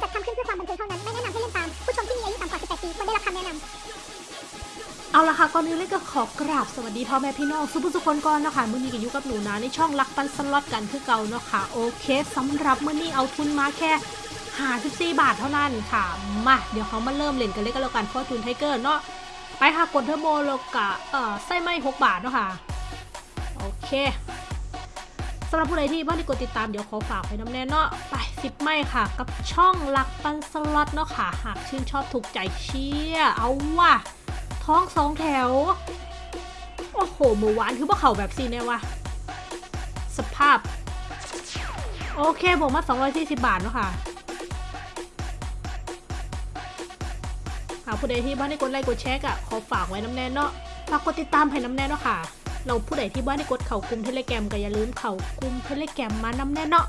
จัดทำขึ้นเพื่อความบันเทิงเท่านั้น ไม่แนะนำให้เล่นตาม ผู้ชมที่มีอายุต่ำกว่า 18 ปีควรได้รับคำแนะนำเอาละค่ะก่อนอื่นเลยก็ขอกราบสวัสดีพ่อแม่พี่น้องสุผู้สุคนก่อนเนาะคะมื้อนี้ก็อยู่กับหนูนะในช่องรักปันสล็อตกันคือเก่าเนาะค่ะโอเคสำหรับมื้อนี้เอาทุนมาแค่54บาทเท่านั้นค่ะมาเดี๋ยวเขามาเริ่มเล่นกันเลยก็แล้วกัน Fortune Tiger เนาะไปค่ะกดเทอร์โบแล้วก็เอ่อไส้ไหม้6บาทเนาะค่ะโอเค สำหรับผู้ใดที่บ้านที่กดติดตามเดี๋ยวขอฝากไว้น้ำแน่เนาะไป10ไม่ค่ะ กับช่องรักปันสล็อตเนาะค่ะ หากชื่นชอบถูกใจเชียร์เอาว่ะ ท้องสองแถว โอ้โหหมูหวานคือพวกเขาแบบซีเนี่ยวะสภาพ โอเคผมมา 240 บาทเนาะค่ะหากผู้ใดที่บ้านได้กดไลค์กดแชร์อะขอฝากไว้น้ำแน่เนาะฝากกดติดตามให้น้ำแน่เนาะค่ะ เราผู้ใดที่บ้านได้กดเข่ากลุ่ม Telegram ก็อย่าลืมเข่ากลุ่ม Telegram มาน้ำแน่เนาะ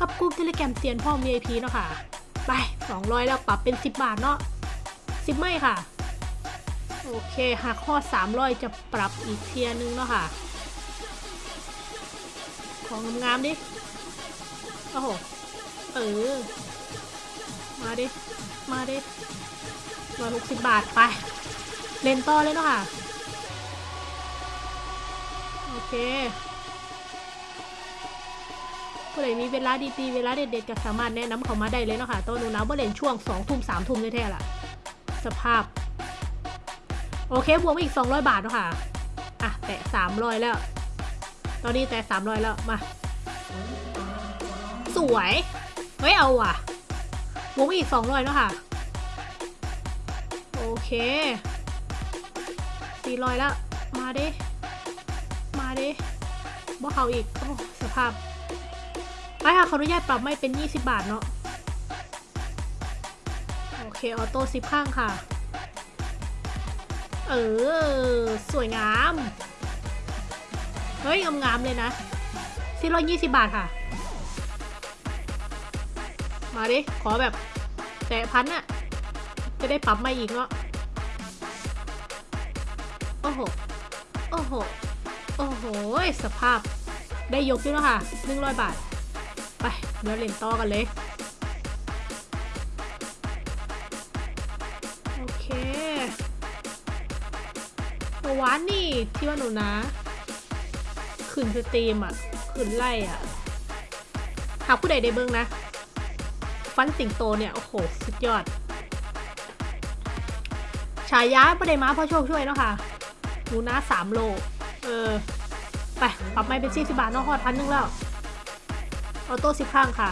กับกลุ่ม Telegram เซียนพ่อ VIP เนาะค่ะ ไป 200 แล้วปรับเป็น 10 บาทเนาะ10 ไม่ค่ะ โอเคหากฮอด 300 จะปรับอีกเทียนึงเนาะค่ะ ของงามๆดิโอ้โหเออ มาดิ มาดิร้อยหกสิบบาทไป เล่นต่อเลยเนาะค่ะ โอเคผู้ใดมีเวลาดีๆ เวลาเด็ดๆก็สามารถแนะนำเขามาได้เลยเนาะค่ะตัวนูนะว่าเล่นช่วง2ทุ่ม3ทุ่มแท้ๆล่ะ สภาพ โอเค บวกอีก 200 บาทเนาะค่ะ อะ แตะ 300 แล้ว ตอนนี้แตะ 300 แล้ว มา สวย เฮ้ย เอาว่ะ บวกอีก 200เนาะค่ะ โอเค 400 แล้ว มาดิ ดิบ่เขาอีก โอ้ สภาพ ไปค่ะขออนุญาตปรับไม่เป็น 20 บาทเนาะ โอเค ออโต้10ข้างค่ะ เออ สวยงาม เฮ้ย งามๆเลยนะสี่ร้อยยี่สิบบาทค่ะ มาดิ ขอแบบแตะพันอะจะได้ปรับมาอีกเนาะ โอ้โห โอ้โห โอ้โห สภาพได้ยกอยู่แล้วค่ะหนึ่งร้อยบาท ไปเดี๋ยวเล่นต่อกันเลย โอเคเมื่อวานนี่ที่ว่าหนูนะขึ้นสตรีมอะขึ้นไล่อะ หาผู้ใดได้เบิ้งนะ ฟันสิงโตเนี่ย โอ้โห สุดยอด ฉายาประเดมาพ่อโชคช่วยเนาะค่ะหนูนะสามโล เออ ไป ปรับไม่เป็นสี่สิบาทเนอกฮอดพันหนึงแล้ว ออโต้สิบข้างค่ะ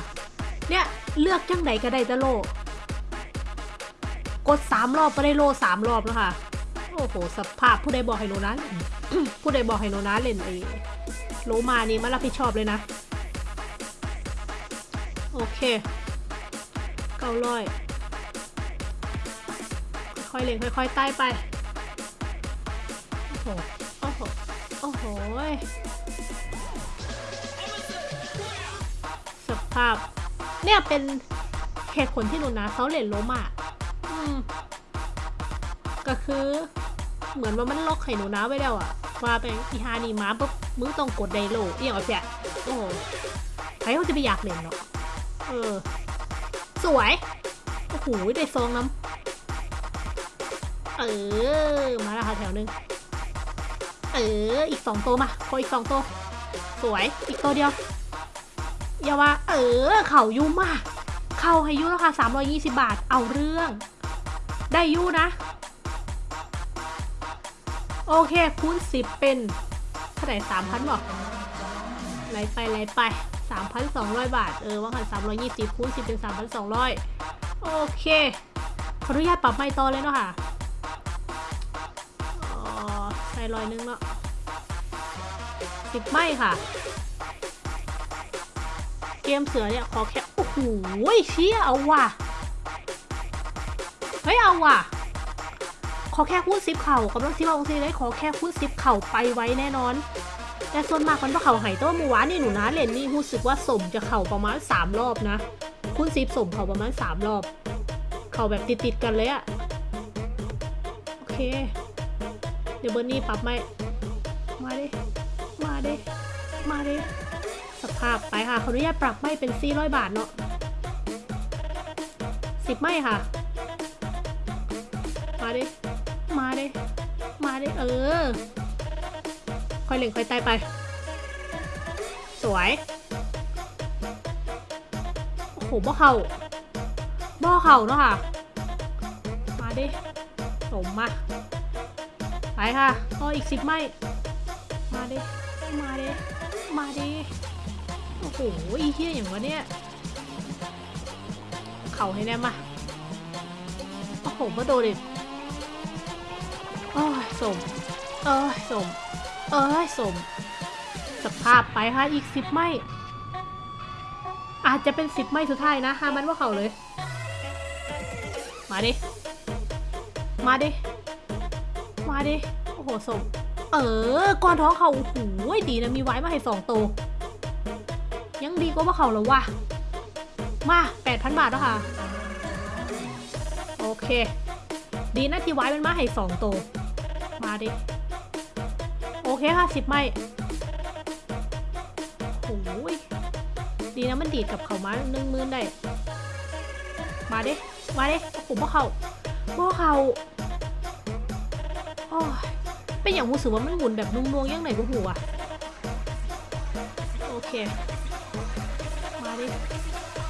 เนี่ย เลือกจังใดก็ได้แต่โล กดสามรอบก็ได้โลสามรอบแล้วค่ะ โอ้โห สภาพผู้ใดบอกให้โนนะผู้ใดบอกให้โนนะเล่นไอ้โลมานี่มารับผิดชอบเลยนะ โอเคเก้าร้อยค่อยเล่นค่อยๆไต่ไปโอ้โห โอ้โหโอ้โหสภาพ เนี่ยเป็นเหตุผลที่หนูนะเขาเล่นโลมอืมก็คือเหมือนว่ามันล็อกไข่หนูนะไว้แล้วอะว่าไปอีฮานี่มาปุ๊บมึงต้องกดไดโลเอียงเอาเสียโอ้โหใครเขาจะไปอยากเล่นเนาะเออ สวย โอ้โหได้ซองน้ำเออ มาแล้วค่ะแถวหนึง เออ อีกสองตัวมาขออีกสองตัว สวย อีกตัวเดียวอย่าว่า เออ เข่ายุ่มากเข่าให้ยุ่แล้วค่ะสามร้อยยี่สิบาท เอาเรื่อง ได้ยุ่นะ โอเค คูณสิบเป็นเท่าไหร่สามพันบอกไล่ไปไล่ไปสามพันสองร้อยบาท เออ ว่ากันสามร้อยยี่สิบคูณสิบเป็นสามพันสองร้อยโอเค ขออนุญาตปรับไม่ต่อเลยเนาะค่ะ ใส่ร้อยนึงเนาะสิบไม่ค่ะ เกมเสือเนี่ยขอแค่โอ้โหเชี่ยเอาว่ะ เฮ้ยเอาว่ะ ขอแค่คูณซิปเข่ากำลังซิปเอาซีเลยขอแค่คูณซิปเข่าไปไว้แน่นอน แต่ส่วนมากมันก็เข่าไห่ตัวเมื่อวานี่หนูนะเล่นนี่รู้สึกว่าสมจะเข่าประมาณ3รอบนะคูณซิปสมเข่าประมาณ3รอบ เข่าแบบติดๆกันเลยอะโอเค เดี๋ยวเบอร์นี่ปรับไม่มาดิมาดิมาดิสภาพไปค่ะขออนุญาตปรับไม่เป็น400บาทเนาะสิบไม่ค่ะ มาดิมาดิมาดิเออค่อยเล่งค่อยไต่ไป สวยโอ้โหบ่เข่าบ่เข่าเนาะค่ะ มาดิสมมา ไปค่ะต่ออีกสิบไม่ มาดิมาดิมาดิโอ้โหอีเหี้ยอย่างวะเนี่ย เข่าให้แน่มา โอ้โหมาโดนดิโอ้ยสม เอ้ยสม เอ้ยสม สภาพไปค่ะอีกสิบไม่ อาจจะเป็นสิบไม่สุดท้ายนะฮามันว่าเข่าเลย มาดิ มาดิ มาดิ โอ้โหสมเออก้อนท้องเขาโอ้โหดีนะมีไว้มาให้สองตัวยังดีกว่าว่าเขาแล้ววะมาแปดพันบาทแล้วค่ะ โอเค ดีนะที่ไว้มันมาให้สองตัวมาดิ โอเคค่ะสิบไม่โอ้ยดีนะมันดีดกับเขามาหนึ่งหมื่นได้ มาดิ มาดิโอ้โหพ่อเขาพ่อเขา ยเป็นอย่างรู้สึกว่ามันหมุนแบบนุ่งๆยังไหนก็หัวะโอเค มาดิ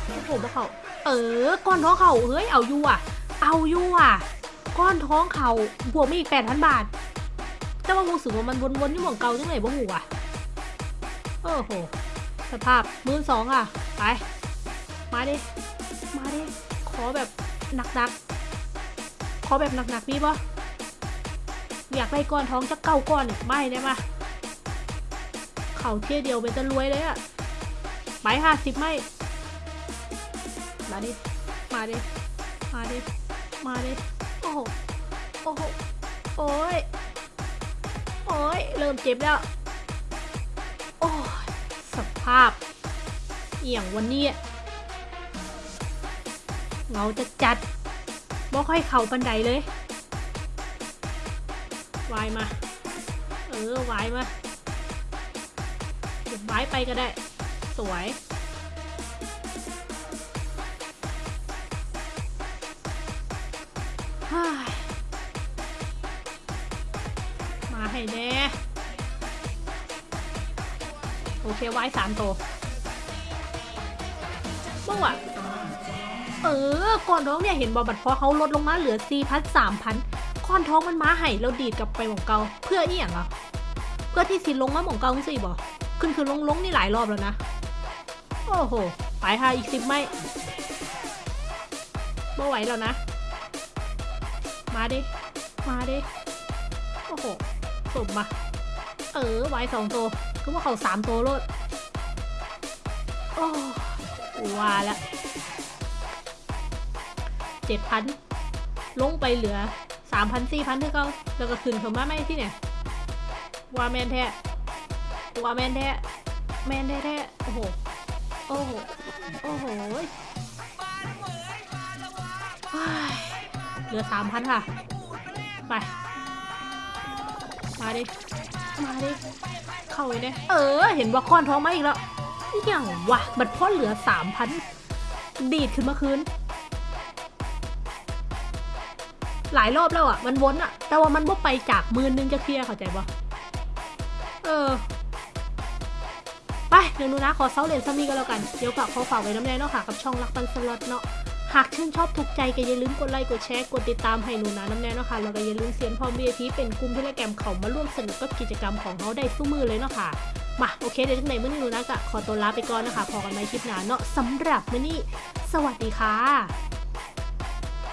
โอ้โหพ่เขาเออ ก้อนท้องเขาเฮ้ย เอาอยู่อะ เอาอยู่อะ ก้อนท้องเขาบวกมาอีกแปดพันบาท แต่ว่ารู้สึกว่ามันวนๆอยู่หม่องเก่าจังไหนบ่หูอะโอ้โห สภาพมือสองอะ ไป มาดิ มาดิ ขอแบบหนักๆ ขอแบบหนักๆนี่ปะ อยากได้ก้อนท้องจะเก้าก้อนอีกไม่ได้ปะเข่าเที่ยเดียวเป็นจะรวยเลยอะไปห้าสิบไม่มาดิ มาดิ มาดิ มาดิ โอ้โห โอ้โห โอ้ย โอ้ย เริ่มเจ็บแล้ว โอ้ย สภาพ เอี่ยงวันนี้เงาจะจัดบ่ค่อยเข่าบันไดเลย วายมา เออวายมาเดี๋ยววายไปก็ได้ สวย มาให้แน่โอเคไว้สามตัวเมื่อวะเออ ก่อนท้องเนี่ยเห็นบอบัตรพอเขาลดลงมาเหลือสี่พันสามพัน ก่อนท้องมันมาให้เราดีดกลับไปหม่องเกาเพื่ออีหยังอะ เพื่อที่สิลงมาหม่องเกาสิบอขึ้นคือลงลงนี่หลายรอบแล้วนะ โอ้โห ไปค่ะอีกสิบไม่ไม่ไหวแล้วนะ มาดิ มาดิ โอ้โหสมมา เออไว้สองตัวคือว่าเขาสามตัวโลด โอ้ว่าละเจ็ดพันลงไปเหลือ สามพันสี่พันเท่าเขาแล้วก็ขึ้นเขามาไม่ที่เนี่ยว่าแมนแท้ว่าแมนแท้แมนแท้แท้โอ้โห โอ้โห โอ้โหเฮ้ยเหลือสามพันค่ะ ไป มาดิ มาดิ เข้าไปเนี่ยเออ เห็นว่าก้อนท้องมาอีกแล้วอย่างวะบัดพ่อเหลือสามพันดีดขึ้นมาคืน หลายรอบแล้วอะ มันวนอะ แต่ว่ามันบ่ไปจากมือนึงจะเคลียร์เข้าใจปะเออ ไปเดี๋ยวนูนะขอเซาเหรียญซัมมี่ก็แล้วกัน เดี๋ยวฝากขอฝากไว้น้ำแน่เนาะค่ะกับช่องรักปันสล็อตเนาะหากชื่นชอบถูกใจก็อย่าลืมกดไลค์กดแชร์กดติดตามให้หนูนะน้ำแน่เนาะค่ะแล้วก็อย่าลืมเสียนพร้อม VIP เป็นกลุ่มที่แลแกรมเขามาร่วมสนุกกับกิจกรรมของเขาได้สู้มือเลยเนาะค่ะมาโอเคเดี๋ยวจังไหนมื้อนี้หนูนะก็ขอตัวลาไปก่อนนะคะพอกันใหมคลิปหน้าเนาะสำหรับมื้อนี้ สวัสดีค่ะ